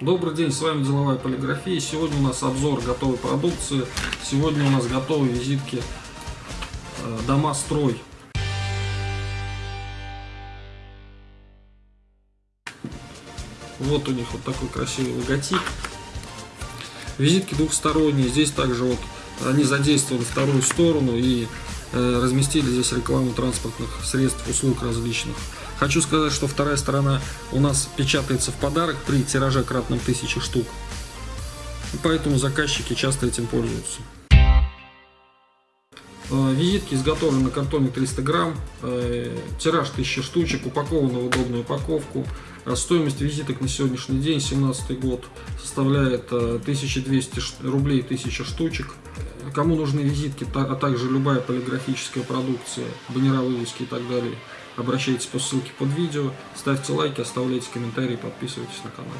Добрый день, с вами Деловая полиграфия. Сегодня у нас обзор готовой продукции. Сегодня у нас готовые визитки э, Дома Строй. Вот у них вот такой красивый логотип. Визитки двухсторонние. Здесь также вот они задействовали вторую сторону и разместили здесь рекламу транспортных средств, услуг различных. Хочу сказать, что вторая сторона у нас печатается в подарок при тираже кратном тысячи штук. Поэтому заказчики часто этим пользуются. Э, визитки изготовлены на картоне 300 грамм, э, тираж 1000 штучек, упакованы в удобную упаковку. Э, стоимость визиток на сегодняшний день, 17 год, составляет 1200 рублей 1000 штучек. Кому нужны визитки, а также любая полиграфическая продукция, баннера, вывески и так далее, обращайтесь по ссылке под видео, ставьте лайки, оставляйте комментарии, подписывайтесь на канал.